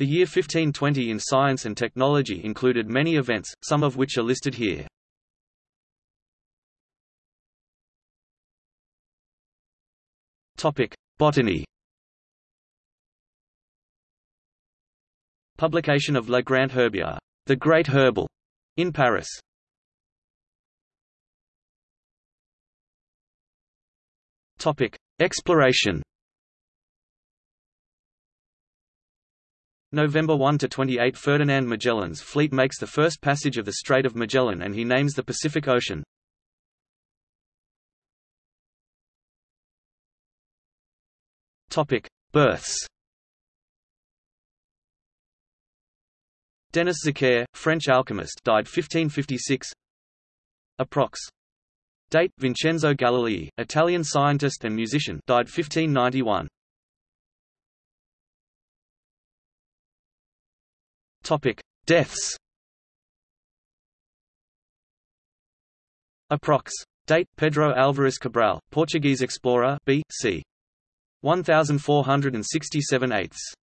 The year 1520 in science and technology included many events, some of which are listed here. Topic: Botany. Publication of Le Grand Herbier, The Great Herbal, in Paris. Topic: Exploration. November 1 to 28 Ferdinand Magellan's fleet makes the first passage of the Strait of Magellan and he names the Pacific Ocean. Topic: Births. Denis Zachaire, French alchemist, died 1556. Approx. Date: Vincenzo Galilei, Italian scientist and musician, died 1591. Topic: Deaths. Approx. Date: Pedro Álvares Cabral, Portuguese explorer, B. c. 1467 eighths.